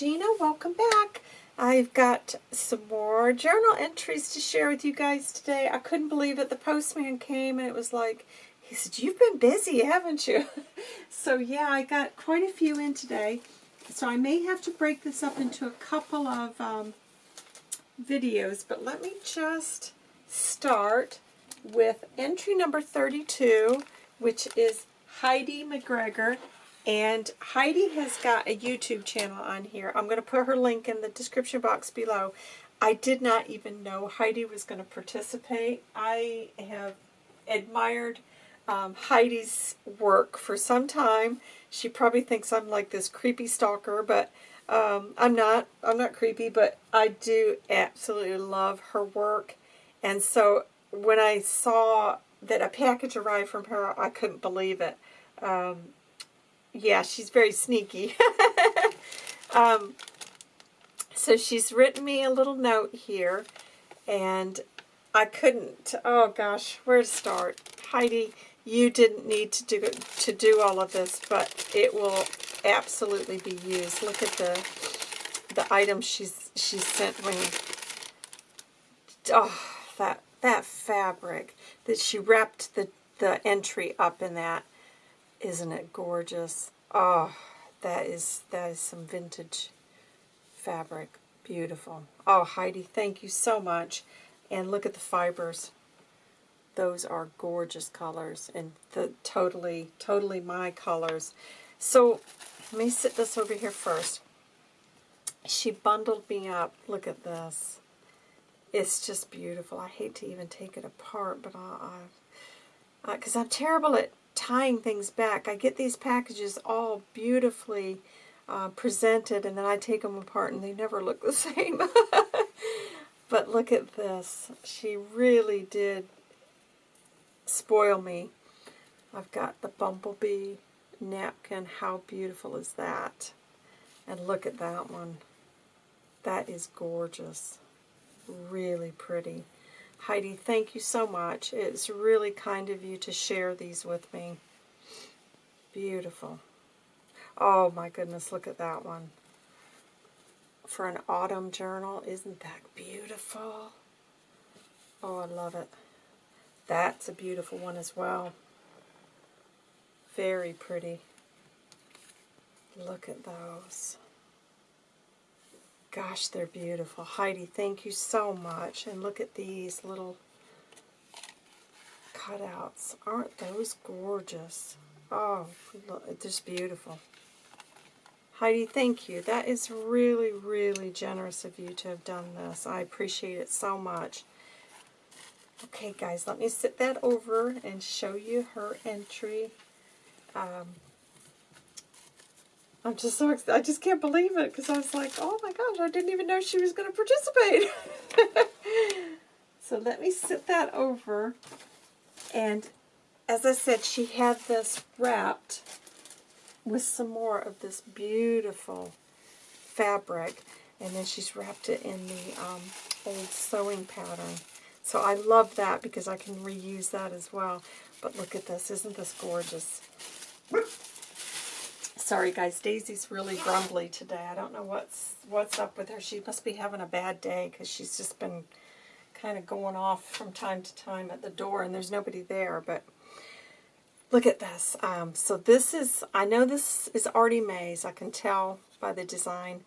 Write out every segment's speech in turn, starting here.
Gina. Welcome back. I've got some more journal entries to share with you guys today. I couldn't believe it. The postman came and it was like, he said, you've been busy, haven't you? so yeah, I got quite a few in today. So I may have to break this up into a couple of um, videos, but let me just start with entry number 32, which is Heidi McGregor. And Heidi has got a YouTube channel on here. I'm going to put her link in the description box below. I did not even know Heidi was going to participate. I have admired um, Heidi's work for some time. She probably thinks I'm like this creepy stalker, but um, I'm not. I'm not creepy, but I do absolutely love her work. And so when I saw that a package arrived from her, I couldn't believe it. Um, yeah, she's very sneaky. um, so she's written me a little note here, and I couldn't, oh gosh, where to start? Heidi, you didn't need to do to do all of this, but it will absolutely be used. Look at the the items she's she sent me. Oh, that that fabric that she wrapped the the entry up in that. Isn't it gorgeous? Oh, that is that is some vintage fabric. Beautiful. Oh, Heidi, thank you so much. And look at the fibers. Those are gorgeous colors and the totally, totally my colors. So let me sit this over here first. She bundled me up. Look at this. It's just beautiful. I hate to even take it apart, but I, because I'm terrible at tying things back. I get these packages all beautifully uh, presented, and then I take them apart, and they never look the same. but look at this. She really did spoil me. I've got the bumblebee napkin. How beautiful is that? And look at that one. That is gorgeous. Really pretty. Heidi, thank you so much. It's really kind of you to share these with me. Beautiful. Oh my goodness, look at that one. For an autumn journal, isn't that beautiful? Oh, I love it. That's a beautiful one as well. Very pretty. Look at those. Gosh, they're beautiful. Heidi, thank you so much. And look at these little cutouts. Aren't those gorgeous? Oh, look, just beautiful. Heidi, thank you. That is really, really generous of you to have done this. I appreciate it so much. Okay, guys, let me sit that over and show you her entry. Um, I'm just so excited. I just can't believe it because I was like, oh my gosh, I didn't even know she was going to participate. so let me sit that over. And as I said, she had this wrapped with some more of this beautiful fabric. And then she's wrapped it in the um, old sewing pattern. So I love that because I can reuse that as well. But look at this. Isn't this gorgeous? Sorry, guys. Daisy's really grumbly today. I don't know what's what's up with her. She must be having a bad day because she's just been kind of going off from time to time at the door, and there's nobody there. But look at this. Um, so this is, I know this is Artie Mays. I can tell by the design.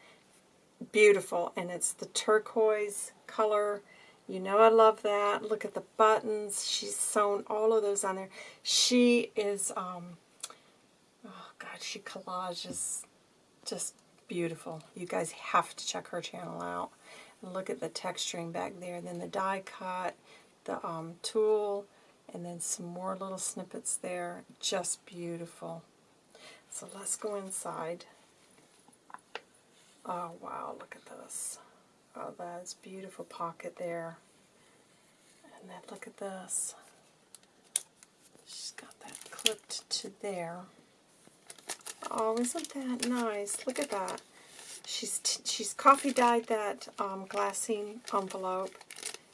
Beautiful. And it's the turquoise color. You know I love that. Look at the buttons. She's sewn all of those on there. She is... Um, God, she collages just beautiful. You guys have to check her channel out. Look at the texturing back there. Then the die cut, the um, tulle, and then some more little snippets there. Just beautiful. So let's go inside. Oh, wow, look at this. Oh, that's beautiful pocket there. And then look at this. She's got that clipped to there. Oh, isn't that nice? Look at that. She's she's coffee dyed that um, glassine envelope.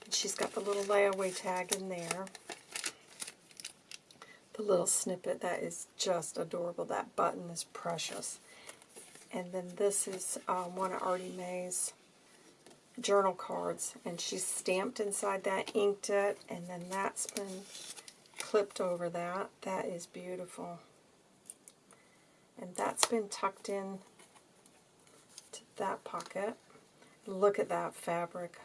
And she's got the little layaway tag in there. The little snippet, that is just adorable. That button is precious. And then this is um, one of Artie Mae's journal cards. And she's stamped inside that, inked it, and then that's been clipped over that. That is beautiful. And that's been tucked in to that pocket. Look at that fabric.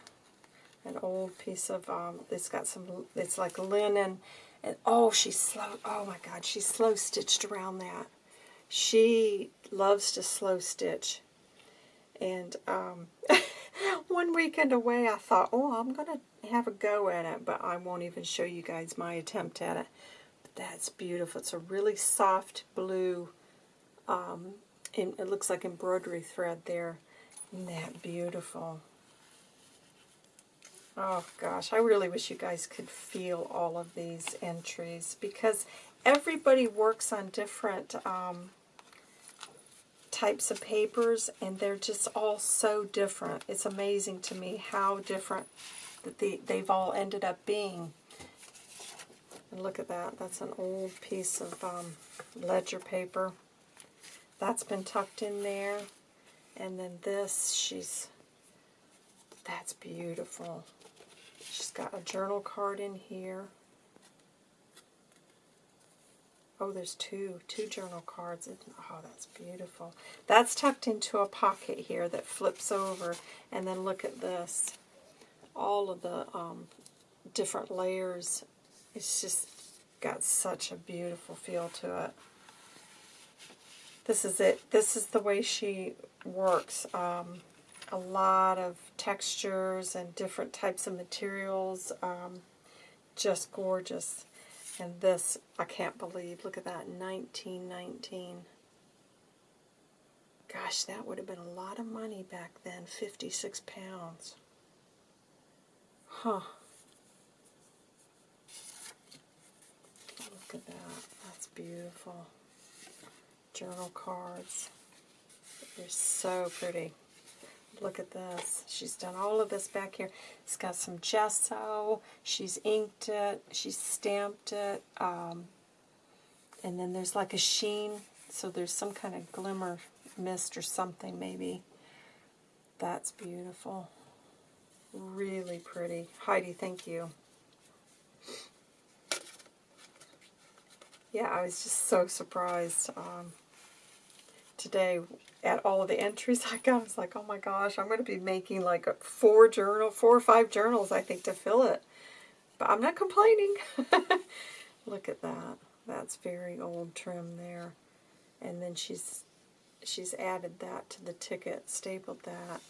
An old piece of, um, it's got some, it's like linen. And oh, she's slow, oh my God, she's slow stitched around that. She loves to slow stitch. And um, one weekend away, I thought, oh, I'm going to have a go at it, but I won't even show you guys my attempt at it. But that's beautiful. It's a really soft blue, um, it looks like embroidery thread there. Isn't that beautiful? Oh gosh, I really wish you guys could feel all of these entries because everybody works on different um, types of papers and they're just all so different. It's amazing to me how different that they, they've all ended up being. And look at that. That's an old piece of um, ledger paper. That's been tucked in there. And then this, she's, that's beautiful. She's got a journal card in here. Oh, there's two, two journal cards. Oh, that's beautiful. That's tucked into a pocket here that flips over. And then look at this. All of the um, different layers. It's just got such a beautiful feel to it. This is it. This is the way she works. Um, a lot of textures and different types of materials. Um, just gorgeous. And this, I can't believe, look at that, 1919. Gosh, that would have been a lot of money back then, 56 pounds. Huh. Look at that, that's beautiful. Journal cards. They're so pretty. Look at this. She's done all of this back here. It's got some gesso. She's inked it. She's stamped it. Um, and then there's like a sheen. So there's some kind of glimmer mist or something maybe. That's beautiful. Really pretty. Heidi, thank you. Yeah, I was just so surprised um, today at all of the entries I got. I was like, oh my gosh, I'm going to be making like four journal, four or five journals, I think, to fill it. But I'm not complaining. Look at that. That's very old trim there. And then she's she's added that to the ticket, stapled that.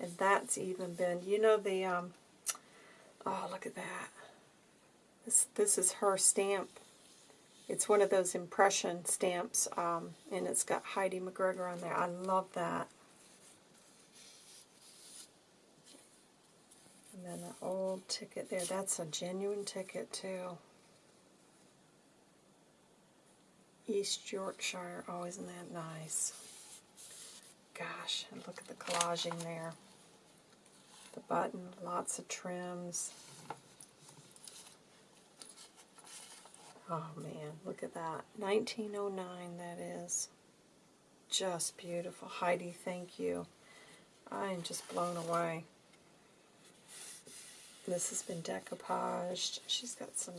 And that's even been, you know the, um, oh, look at that. This, this is her stamp it's one of those impression stamps, um, and it's got Heidi McGregor on there. I love that. And then the old ticket there. That's a genuine ticket, too. East Yorkshire. Oh, isn't that nice? Gosh, and look at the collaging there. The button, lots of trims. Oh man, look at that. 1909 that is. Just beautiful. Heidi, thank you. I am just blown away. This has been decoupaged. She's got some,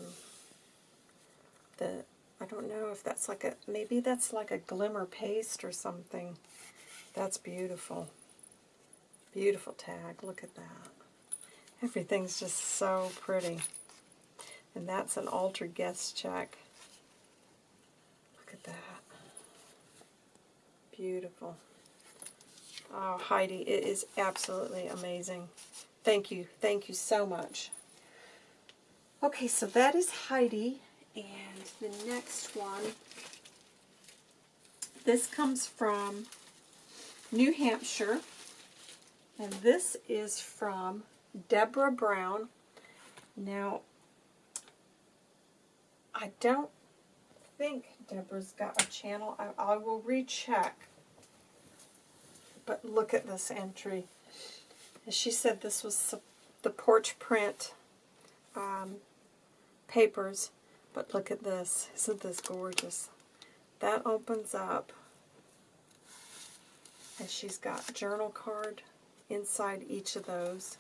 the, I don't know if that's like a, maybe that's like a glimmer paste or something. That's beautiful. Beautiful tag. Look at that. Everything's just so pretty. And that's an altered guest check. Look at that. Beautiful. Oh, Heidi, it is absolutely amazing. Thank you. Thank you so much. Okay, so that is Heidi. And the next one, this comes from New Hampshire. And this is from Deborah Brown. Now, I don't think Deborah's got a channel. I, I will recheck. But look at this entry. And she said this was the porch print um, papers. But look at this. Isn't this gorgeous? That opens up. And she's got journal card inside each of those.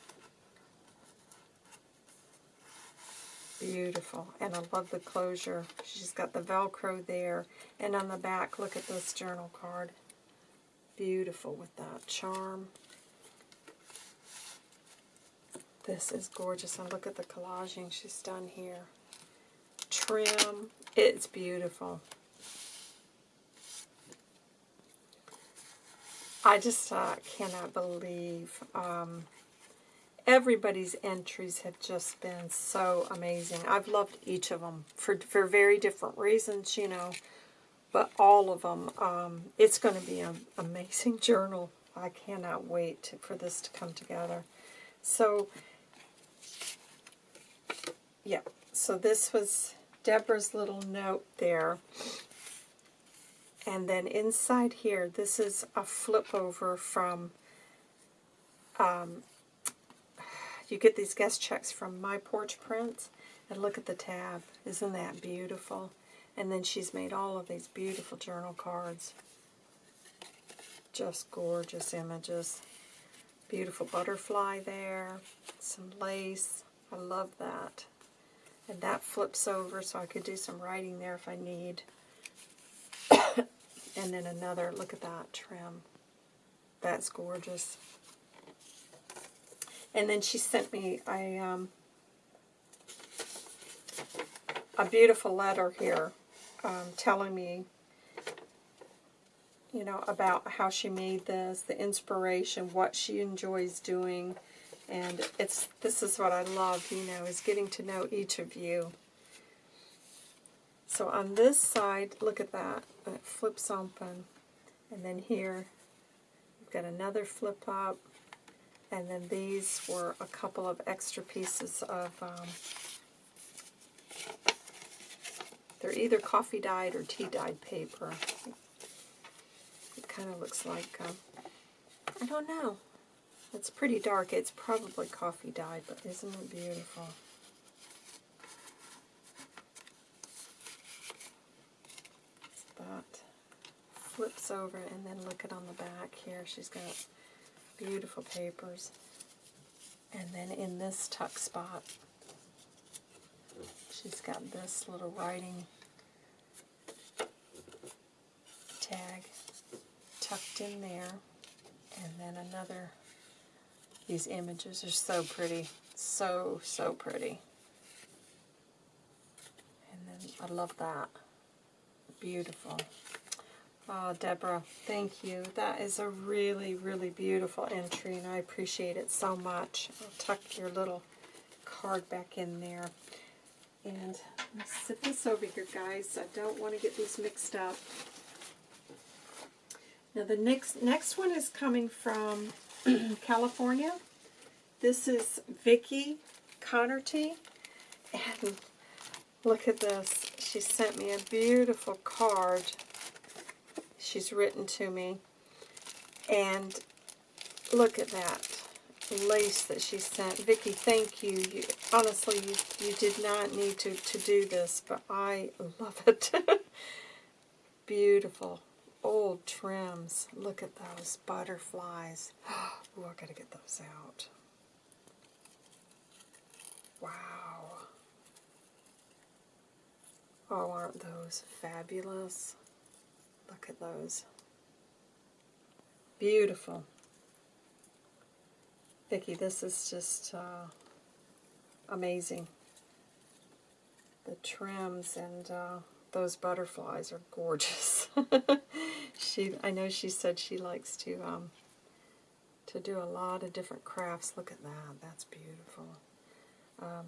Beautiful. And I love the closure. She's got the Velcro there. And on the back, look at this journal card. Beautiful with that charm. This is gorgeous. And look at the collaging she's done here. Trim. It's beautiful. I just uh, cannot believe um, everybody's entries have just been so amazing. I've loved each of them for, for very different reasons, you know, but all of them. Um, it's going to be an amazing journal. I cannot wait to, for this to come together. So, yeah, so this was Deborah's little note there. And then inside here, this is a flip over from, um, you get these guest checks from My Porch Prints. And look at the tab. Isn't that beautiful? And then she's made all of these beautiful journal cards. Just gorgeous images. Beautiful butterfly there. Some lace. I love that. And that flips over so I could do some writing there if I need. and then another, look at that trim. That's gorgeous. And then she sent me a, um, a beautiful letter here um, telling me, you know, about how she made this, the inspiration, what she enjoys doing. And it's this is what I love, you know, is getting to know each of you. So on this side, look at that. It flips open. And then here, we've got another flip up. And then these were a couple of extra pieces of, um, they're either coffee dyed or tea dyed paper. It kind of looks like, um, I don't know. It's pretty dark. It's probably coffee dyed, but isn't it beautiful? That flips over and then look at on the back here. She's got beautiful papers. And then in this tuck spot, she's got this little writing tag tucked in there. And then another these images are so pretty. So, so pretty. And then I love that. Beautiful. Oh, Deborah, thank you. That is a really, really beautiful entry, and I appreciate it so much. I'll tuck your little card back in there. And sit this over here, guys. I don't want to get these mixed up. Now, the next, next one is coming from California. This is Vicki Connerty. And look at this. She sent me a beautiful card. She's written to me. And look at that lace that she sent. Vicki, thank you. you honestly, you, you did not need to, to do this, but I love it. Beautiful old trims. Look at those butterflies. Oh, I gotta get those out. Wow. Oh, aren't those fabulous? Look at those. Beautiful. Vicki, this is just uh, amazing. The trims and uh, those butterflies are gorgeous. she, I know she said she likes to um, to do a lot of different crafts. Look at that. That's beautiful. Um,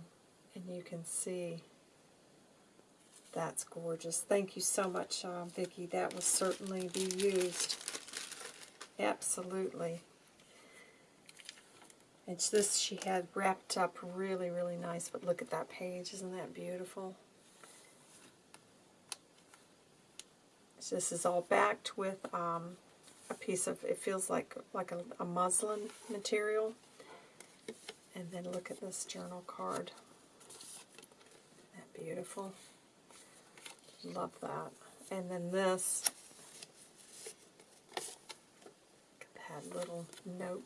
and you can see that's gorgeous. Thank you so much, uh, Vicki. That will certainly be used. Absolutely. It's this she had wrapped up really, really nice, but look at that page. Isn't that beautiful? So this is all backed with um, a piece of, it feels like like a, a muslin material. And then look at this journal card. Isn't that beautiful? Love that. And then this, had little note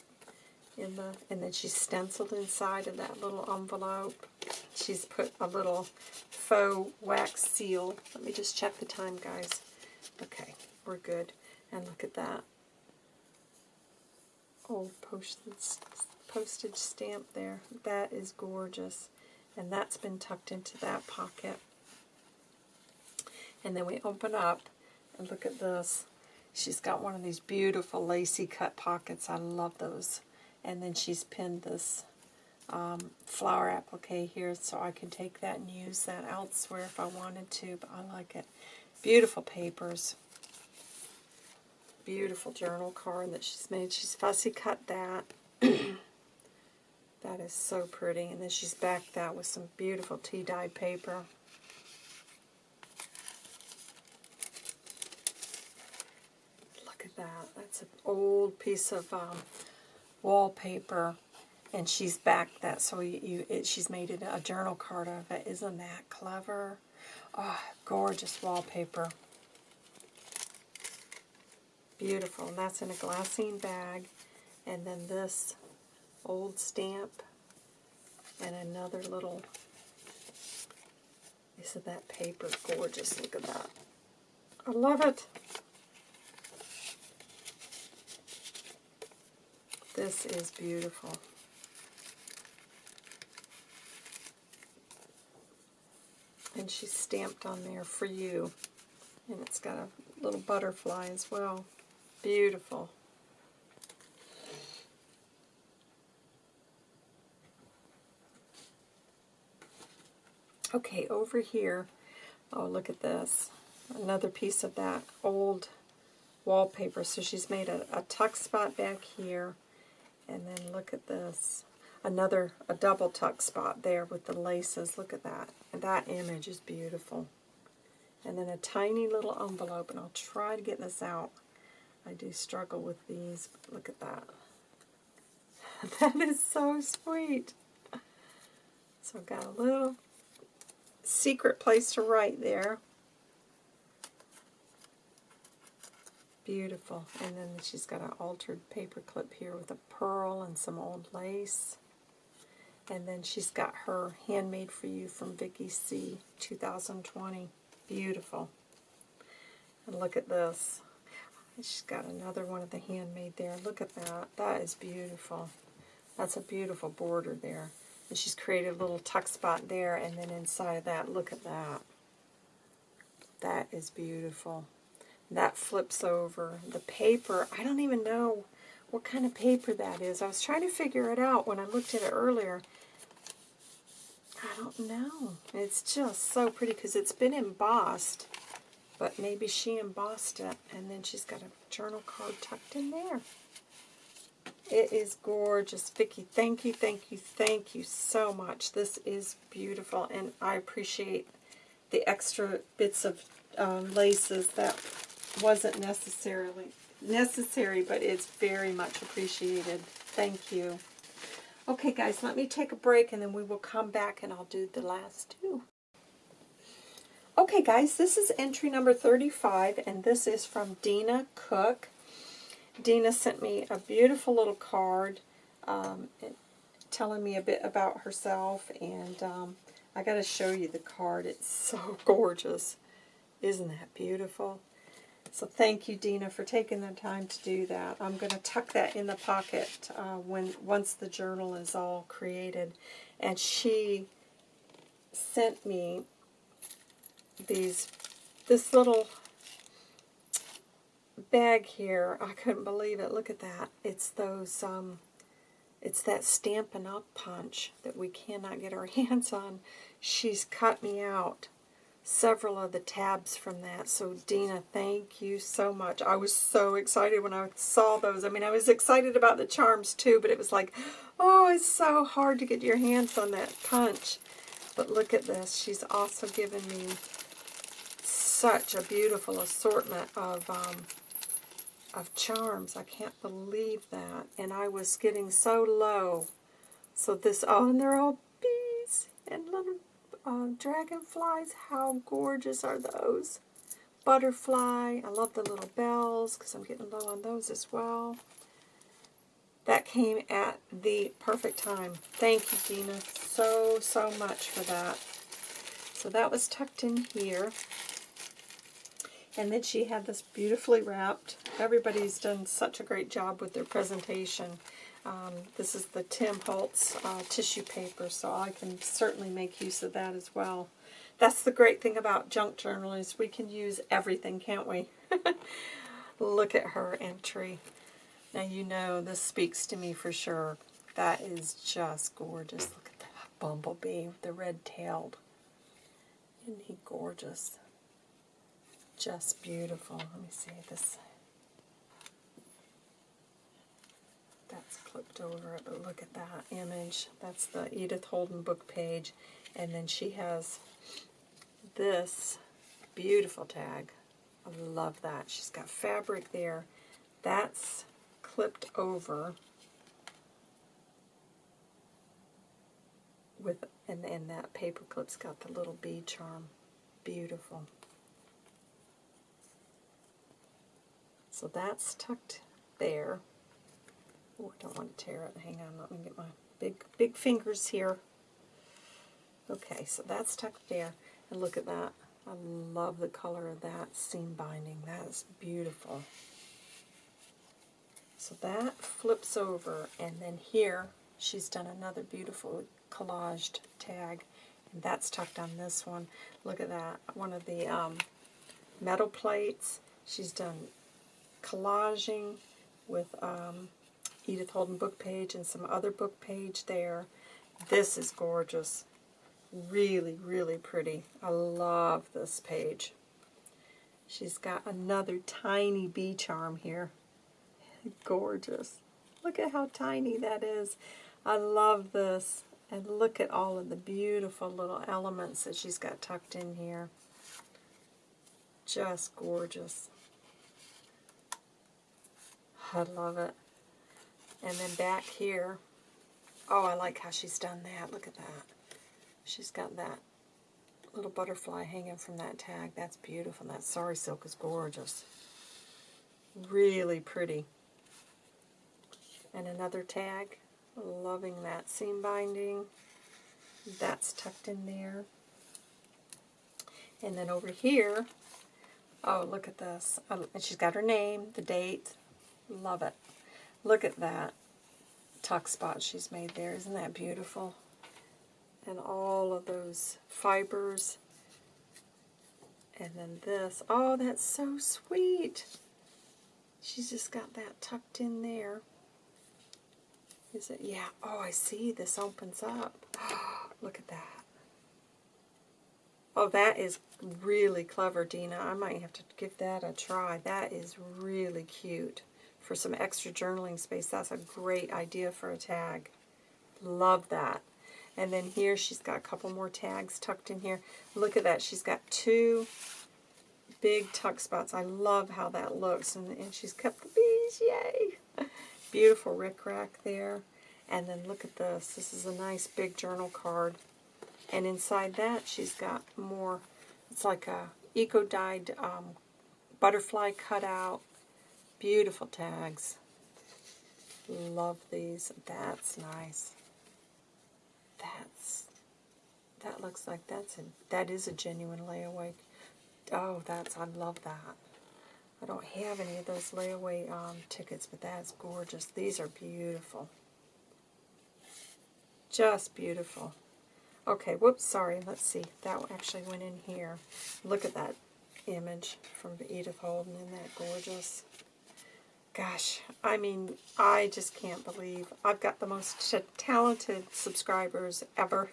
in the, and then she's stenciled inside of that little envelope. She's put a little faux wax seal. Let me just check the time, guys. Okay, we're good. And look at that. Old postage, postage stamp there. That is gorgeous. And that's been tucked into that pocket. And then we open up and look at this. She's got one of these beautiful lacy cut pockets. I love those. And then she's pinned this um, flower applique here so I can take that and use that elsewhere if I wanted to, but I like it. Beautiful papers. Beautiful journal card that she's made. She's fussy cut that. that is so pretty. And then she's backed that with some beautiful tea-dyed paper. Look at That's an old piece of um, wallpaper and she's backed that so you, you it, she's made it a journal card of it. Isn't that clever? Oh gorgeous wallpaper. Beautiful and that's in a glassine bag and then this old stamp and another little isn't that paper gorgeous? Look at that. I love it this is beautiful And she's stamped on there for you. And it's got a little butterfly as well. Beautiful. Okay, over here, oh, look at this. Another piece of that old wallpaper. So she's made a, a tuck spot back here. And then look at this another a double tuck spot there with the laces. Look at that. And that image is beautiful. And then a tiny little envelope, and I'll try to get this out. I do struggle with these. Look at that. that is so sweet. So I've got a little secret place to write there. Beautiful. And then she's got an altered paper clip here with a pearl and some old lace. And then she's got her Handmade for You from Vicky C. 2020. Beautiful. And look at this. She's got another one of the handmade there. Look at that. That is beautiful. That's a beautiful border there. And she's created a little tuck spot there, and then inside of that, look at that. That is beautiful. That flips over. The paper, I don't even know what kind of paper that is. I was trying to figure it out when I looked at it earlier. I don't know. It's just so pretty because it's been embossed. But maybe she embossed it, and then she's got a journal card tucked in there. It is gorgeous. Vicki, thank you, thank you, thank you so much. This is beautiful, and I appreciate the extra bits of um, laces. That wasn't necessarily necessary, but it's very much appreciated. Thank you. Okay, guys, let me take a break, and then we will come back, and I'll do the last two. Okay, guys, this is entry number 35, and this is from Dina Cook. Dina sent me a beautiful little card um, telling me a bit about herself, and um, I got to show you the card. It's so gorgeous. Isn't that beautiful? So thank you, Dina, for taking the time to do that. I'm going to tuck that in the pocket uh, when once the journal is all created. And she sent me these this little bag here. I couldn't believe it. Look at that. It's those um, it's that Stampin' Up punch that we cannot get our hands on. She's cut me out several of the tabs from that. So Dina, thank you so much. I was so excited when I saw those. I mean, I was excited about the charms too, but it was like, oh, it's so hard to get your hands on that punch. But look at this. She's also given me such a beautiful assortment of um, of charms. I can't believe that. And I was getting so low. So this, oh, and they're all bees and little uh, dragonflies. How gorgeous are those? Butterfly. I love the little bells because I'm getting low on those as well. That came at the perfect time. Thank you, Dina, so, so much for that. So that was tucked in here. And then she had this beautifully wrapped. Everybody's done such a great job with their presentation. Um, this is the Tim Holtz uh, tissue paper, so I can certainly make use of that as well. That's the great thing about junk journal is we can use everything, can't we? Look at her entry. Now you know this speaks to me for sure. That is just gorgeous. Look at that bumblebee with the red-tailed. Isn't he gorgeous? Just beautiful. Let me see this. That's clipped over it, but look at that image. That's the Edith Holden book page. And then she has this beautiful tag. I love that. She's got fabric there. That's clipped over with, and, and that paper clip's got the little bead charm. Beautiful. So that's tucked there. Oh, I don't want to tear it. Hang on, let me get my big, big fingers here. Okay, so that's tucked there. And look at that. I love the color of that seam binding. That is beautiful. So that flips over, and then here she's done another beautiful collaged tag, and that's tucked on this one. Look at that, one of the um, metal plates. She's done collaging with um, Edith Holden book page and some other book page there. This is gorgeous. Really, really pretty. I love this page. She's got another tiny bee charm here. Gorgeous. Look at how tiny that is. I love this. And look at all of the beautiful little elements that she's got tucked in here. Just gorgeous. I love it. And then back here, oh, I like how she's done that. Look at that. She's got that little butterfly hanging from that tag. That's beautiful. That sari silk is gorgeous. Really pretty. And another tag. Loving that seam binding. That's tucked in there. And then over here, oh, look at this. Um, and she's got her name, the date. Love it. Look at that tuck spot she's made there. Isn't that beautiful? And all of those fibers. And then this. Oh, that's so sweet. She's just got that tucked in there. Is it? Yeah. Oh, I see. This opens up. Look at that. Oh, that is really clever, Dina. I might have to give that a try. That is really cute. For some extra journaling space, that's a great idea for a tag. Love that. And then here she's got a couple more tags tucked in here. Look at that. She's got two big tuck spots. I love how that looks. And, and she's kept the bees. Yay! Beautiful rickrack there. And then look at this. This is a nice big journal card. And inside that, she's got more, it's like a eco-dyed um, butterfly cutout. Beautiful tags. Love these. That's nice. That's, that looks like that's a, that is a genuine layaway. Oh, that's, I love that. I don't have any of those layaway um, tickets, but that's gorgeous. These are beautiful. Just beautiful. Okay, whoops, sorry. Let's see. That actually went in here. Look at that image from Edith Holden. Isn't that gorgeous? Gosh, I mean, I just can't believe I've got the most talented subscribers ever.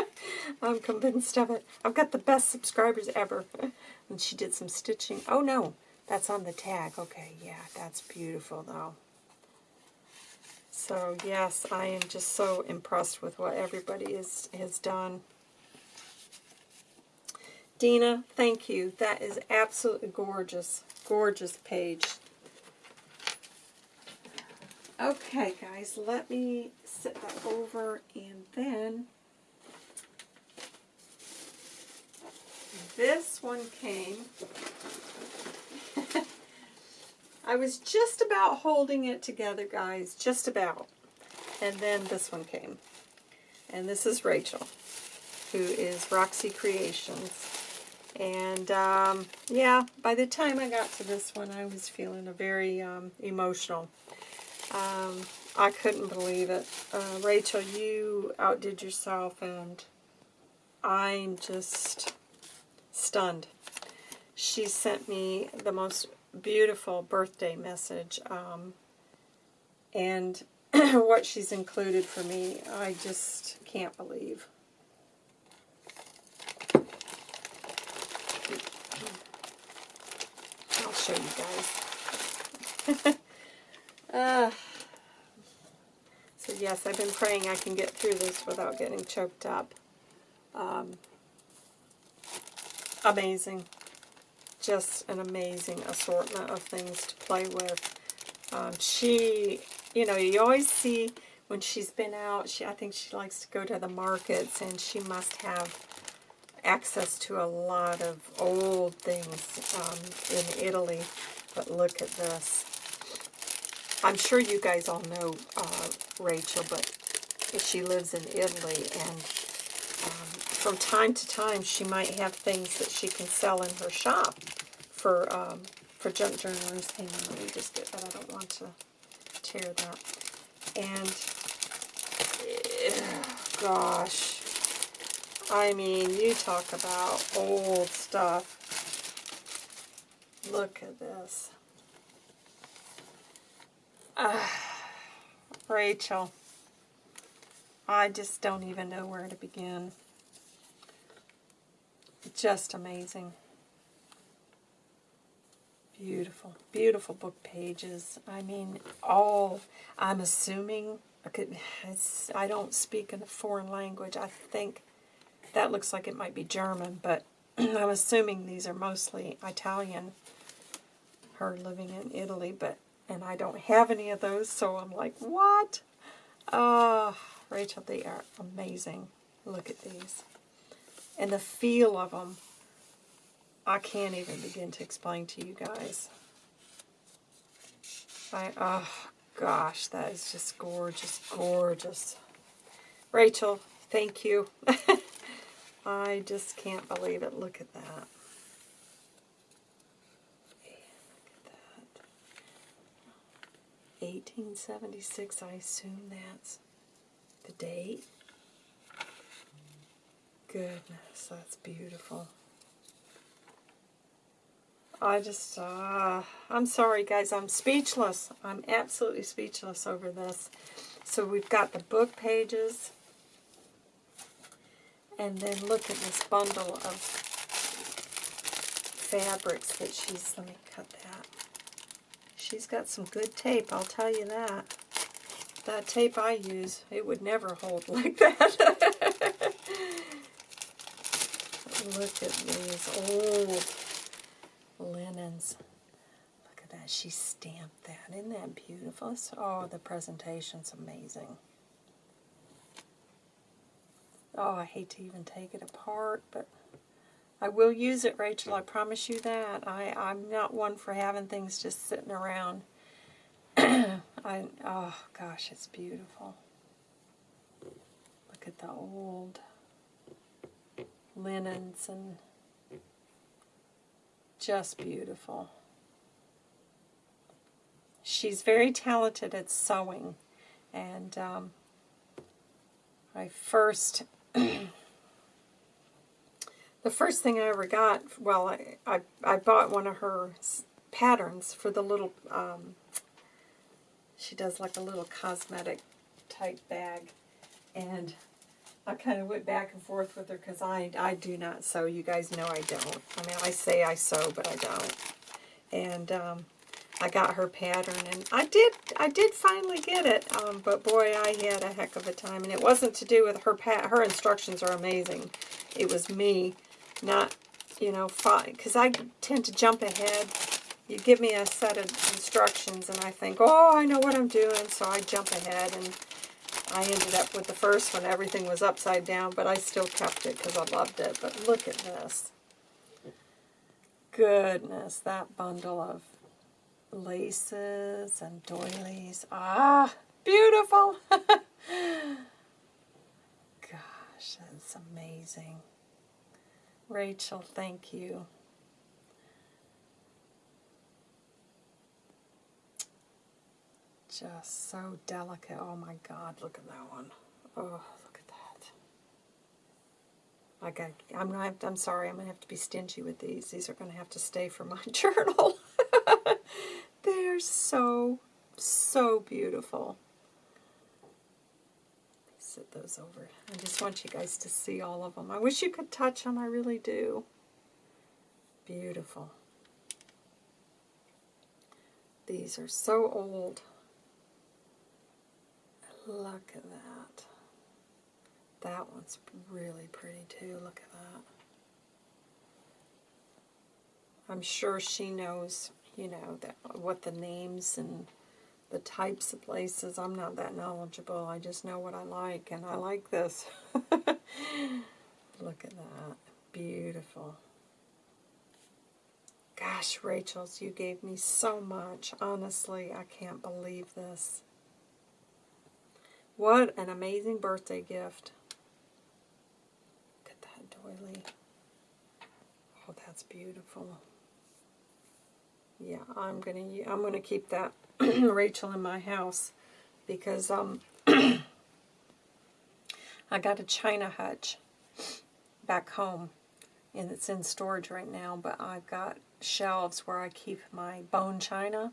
I'm convinced of it. I've got the best subscribers ever. and she did some stitching. Oh, no. That's on the tag. Okay, yeah, that's beautiful, though. So, yes, I am just so impressed with what everybody is, has done. Dina, thank you. That is absolutely gorgeous. Gorgeous page. Okay, guys, let me set that over and then this one came I was just about holding it together, guys. Just about. And then this one came. And this is Rachel, who is Roxy Creations. And, um, yeah, by the time I got to this one, I was feeling a very um, emotional. Um, I couldn't believe it. Uh, Rachel, you outdid yourself, and I'm just stunned. She sent me the most beautiful birthday message, um, and what she's included for me, I just can't believe. I'll show you guys. uh, so yes, I've been praying I can get through this without getting choked up. Um, amazing. Just an amazing assortment of things to play with. Um, she, you know, you always see when she's been out, she, I think she likes to go to the markets, and she must have access to a lot of old things um, in Italy. But look at this. I'm sure you guys all know uh, Rachel, but she lives in Italy, and um, from time to time she might have things that she can sell in her shop for um, for junk journalers. Hang on, let me just get that. I don't want to tear that. And, gosh, I mean, you talk about old stuff. Look at this. Uh, Rachel, I just don't even know where to begin. Just amazing. Beautiful, beautiful book pages. I mean, all, I'm assuming, I don't speak in a foreign language. I think that looks like it might be German, but I'm assuming these are mostly Italian. Her living in Italy, but, and I don't have any of those, so I'm like, what? Oh, Rachel, they are amazing. Look at these. And the feel of them I can't even begin to explain to you guys. I, oh, gosh, that is just gorgeous, gorgeous. Rachel, thank you. I just can't believe it. Look at that. look at that. 1876, I assume that's the date. Goodness, that's beautiful. I just, uh, I'm sorry guys, I'm speechless. I'm absolutely speechless over this. So we've got the book pages. And then look at this bundle of fabrics that she's, let me cut that. She's got some good tape, I'll tell you that. That tape I use, it would never hold like that. look at these old linens. Look at that. She stamped that. Isn't that beautiful? Oh, the presentation's amazing. Oh, I hate to even take it apart, but I will use it, Rachel. I promise you that. I, I'm not one for having things just sitting around. I, oh, gosh, it's beautiful. Look at the old linens and just beautiful. She's very talented at sewing, and um, I first, the first thing I ever got, well, I, I, I bought one of her patterns for the little, um, she does like a little cosmetic type bag, and I kind of went back and forth with her because I, I do not sew. You guys know I don't. I mean, I say I sew, but I don't. And um, I got her pattern, and I did I did finally get it, um, but boy, I had a heck of a time. And it wasn't to do with her pat. Her instructions are amazing. It was me not, you know, because I tend to jump ahead. You give me a set of instructions, and I think, oh, I know what I'm doing, so I jump ahead, and I ended up with the first one. Everything was upside down, but I still kept it because I loved it. But look at this. Goodness, that bundle of laces and doilies. Ah, beautiful. Gosh, that's amazing. Rachel, thank you. Just so delicate. Oh my God, look at that one. Oh, look at that. I got. I'm. I'm sorry. I'm gonna have to be stingy with these. These are gonna have to stay for my journal. They're so, so beautiful. Set those over. I just want you guys to see all of them. I wish you could touch them. I really do. Beautiful. These are so old. Look at that. That one's really pretty too. Look at that. I'm sure she knows, you know, that what the names and the types of places. I'm not that knowledgeable. I just know what I like, and I like this. Look at that. Beautiful. Gosh, Rachel's, you gave me so much. Honestly, I can't believe this. What an amazing birthday gift. Look at that doily. Oh, that's beautiful. Yeah, I'm gonna I'm gonna keep that Rachel in my house because um I got a china hutch back home and it's in storage right now, but I've got shelves where I keep my bone china.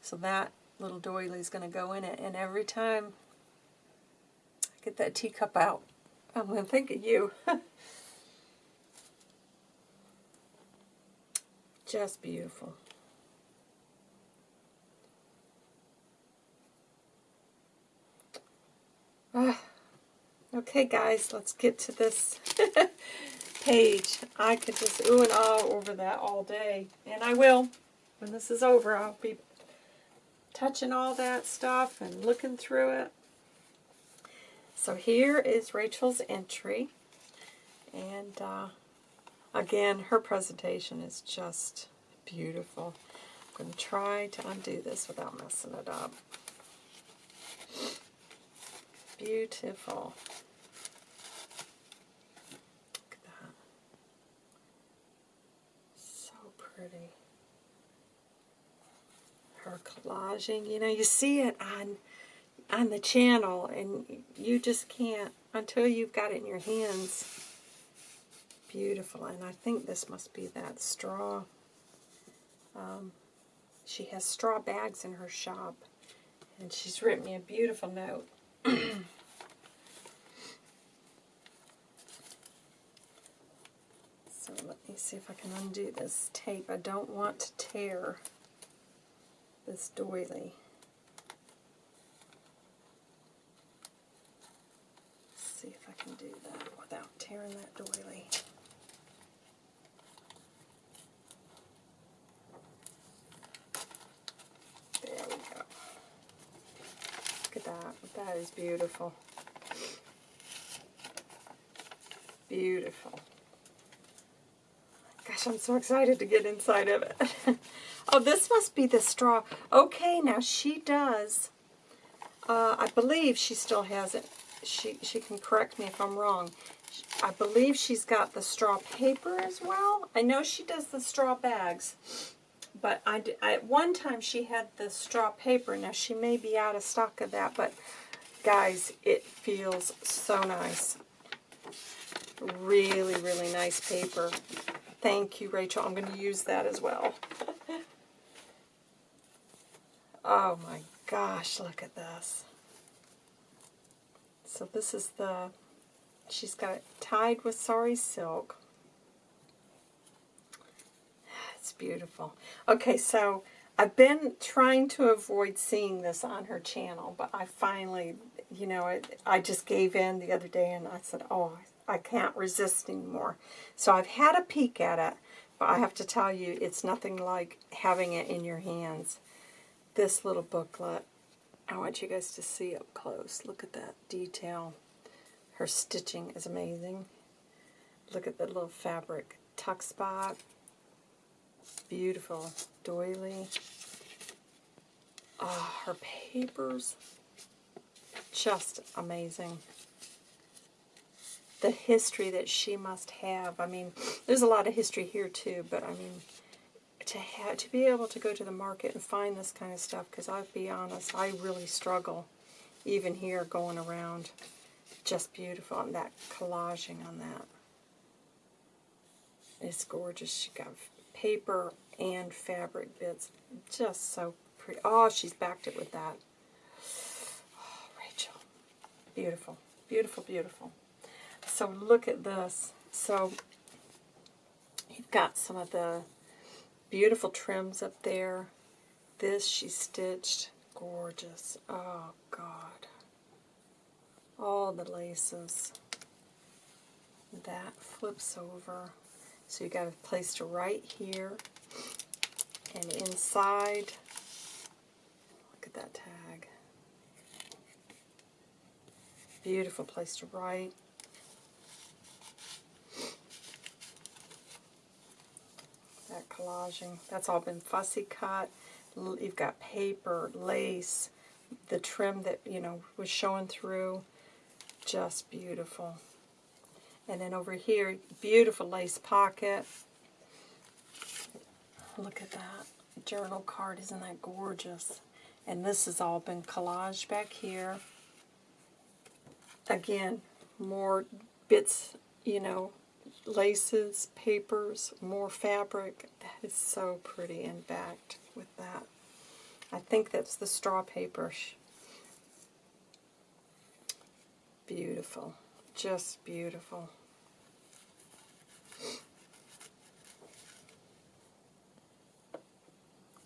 So that little doily is going to go in it. And every time I Get that teacup out. I'm going to think of you. Just beautiful. Ah. Okay, guys, let's get to this page. I could just ooh and ah over that all day, and I will. When this is over, I'll be touching all that stuff and looking through it. So here is Rachel's entry. And uh, again, her presentation is just beautiful. I'm going to try to undo this without messing it up. Beautiful. Look at that. So pretty. Her collaging, you know, you see it on on the channel and you just can't until you've got it in your hands beautiful and I think this must be that straw um, she has straw bags in her shop and she's written me a beautiful note so let me see if I can undo this tape I don't want to tear this doily see if I can do that without tearing that doily. There we go. Look at that. That is beautiful. Beautiful. Gosh, I'm so excited to get inside of it. oh, this must be the straw. Okay, now she does. Uh, I believe she still has it she, she can correct me if I'm wrong. I believe she's got the straw paper as well. I know she does the straw bags, but I, I, at one time she had the straw paper. Now she may be out of stock of that, but guys, it feels so nice. Really, really nice paper. Thank you, Rachel. I'm going to use that as well. oh my gosh, look at this. So this is the, she's got it tied with sari silk. It's beautiful. Okay, so I've been trying to avoid seeing this on her channel, but I finally, you know, I, I just gave in the other day and I said, oh, I can't resist anymore. So I've had a peek at it, but I have to tell you, it's nothing like having it in your hands. This little booklet I want you guys to see up close. Look at that detail. Her stitching is amazing. Look at the little fabric tuck spot. Beautiful doily. Oh, her papers, just amazing. The history that she must have. I mean, there's a lot of history here too, but I mean, to have, to be able to go to the market and find this kind of stuff, because I'll be honest, I really struggle, even here going around. Just beautiful, and that collaging on that. It's gorgeous. She got paper and fabric bits. Just so pretty. Oh, she's backed it with that. Oh, Rachel. Beautiful. Beautiful, beautiful. So look at this. So you've got some of the beautiful trims up there. This she stitched. Gorgeous. Oh, God. All the laces. That flips over. So you got a place to write here. And inside, look at that tag. Beautiful place to write. That collaging, that's all been fussy cut. You've got paper, lace, the trim that, you know, was showing through. Just beautiful. And then over here, beautiful lace pocket. Look at that journal card. Isn't that gorgeous? And this has all been collaged back here. Again, more bits, you know, laces, papers, more fabric. That is so pretty and backed with that. I think that's the straw paper. Beautiful. Just beautiful.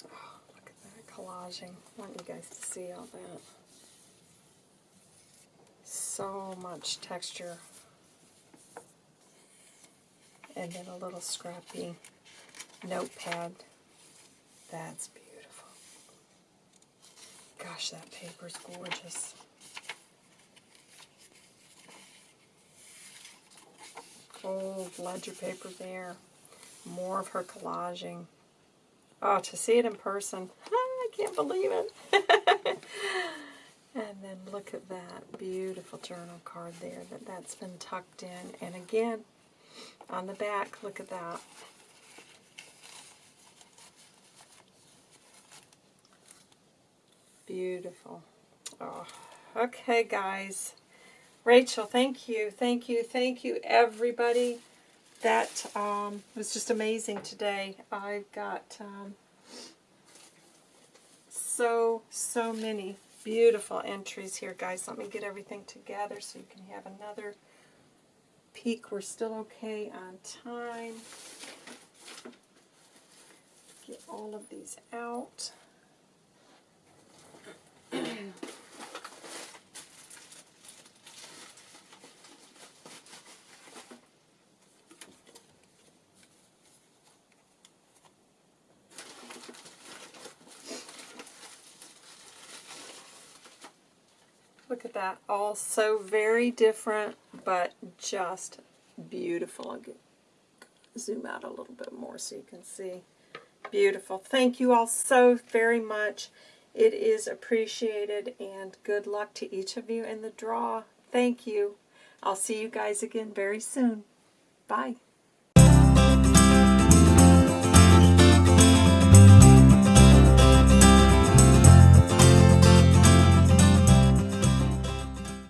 Oh, look at that collaging. I want you guys to see all that. So much texture. And then a little scrappy notepad. That's beautiful. Gosh, that paper's gorgeous. Old ledger paper there. More of her collaging. Oh, to see it in person. I can't believe it. and then look at that beautiful journal card there that that's been tucked in. And again, on the back, look at that. Beautiful. Oh, okay, guys. Rachel, thank you, thank you, thank you, everybody. That um, was just amazing today. I've got um, so, so many beautiful entries here, guys. Let me get everything together so you can have another peek. We're still okay on time. Get all of these out. that. All so very different, but just beautiful. I'll zoom out a little bit more so you can see. Beautiful. Thank you all so very much. It is appreciated, and good luck to each of you in the draw. Thank you. I'll see you guys again very soon. Bye.